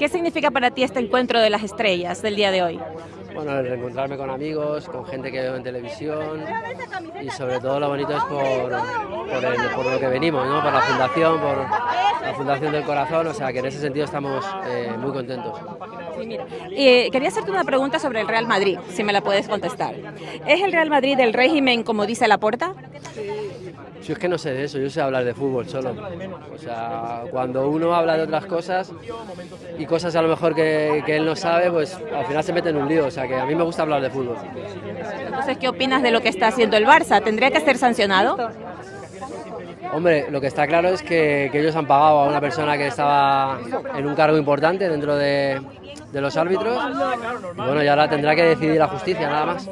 ¿Qué significa para ti este encuentro de las estrellas del día de hoy? Bueno, el reencontrarme con amigos, con gente que veo en televisión y sobre todo lo bonito es por, por, lo que venimos, ¿no? por la fundación, por la fundación del corazón, o sea que en ese sentido estamos eh, muy contentos. Sí, mira. Eh, quería hacerte una pregunta sobre el Real Madrid, si me la puedes contestar. ¿Es el Real Madrid del régimen como dice Laporta? Yo es que no sé de eso, yo sé hablar de fútbol solo. O sea, cuando uno habla de otras cosas y cosas a lo mejor que, que él no sabe, pues al final se mete en un lío. O sea, que a mí me gusta hablar de fútbol. Entonces, ¿qué opinas de lo que está haciendo el Barça? ¿Tendría que ser sancionado? Hombre, lo que está claro es que, ellos han pagado a una persona que estaba en un cargo importante dentro de, de los árbitros. Y bueno, y ahora tendrá que decidir la justicia, nada más.